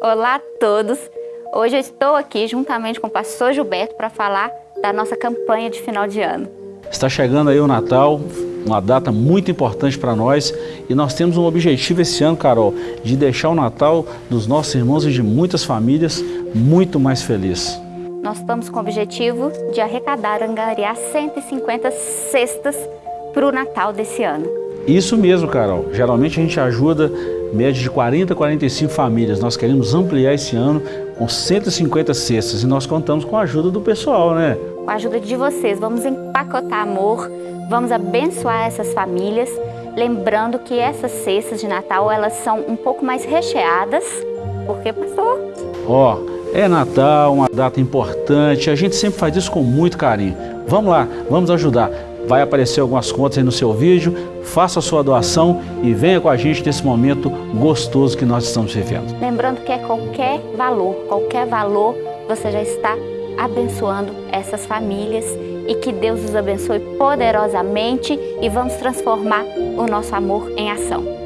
Olá a todos! Hoje eu estou aqui juntamente com o pastor Gilberto para falar da nossa campanha de final de ano. Está chegando aí o Natal, uma data muito importante para nós e nós temos um objetivo esse ano, Carol, de deixar o Natal dos nossos irmãos e de muitas famílias muito mais feliz. Nós estamos com o objetivo de arrecadar, angariar 150 cestas para o Natal desse ano. Isso mesmo, Carol. Geralmente a gente ajuda média de 40 a 45 famílias. Nós queremos ampliar esse ano com 150 cestas e nós contamos com a ajuda do pessoal, né? Com a ajuda de vocês, vamos empacotar amor, vamos abençoar essas famílias, lembrando que essas cestas de Natal, elas são um pouco mais recheadas, porque, pastor? Ó, oh, é Natal, uma data importante, a gente sempre faz isso com muito carinho. Vamos lá, vamos ajudar. Vai aparecer algumas contas aí no seu vídeo, faça a sua doação e venha com a gente nesse momento gostoso que nós estamos vivendo. Lembrando que é qualquer valor, qualquer valor, você já está abençoando essas famílias e que Deus os abençoe poderosamente e vamos transformar o nosso amor em ação.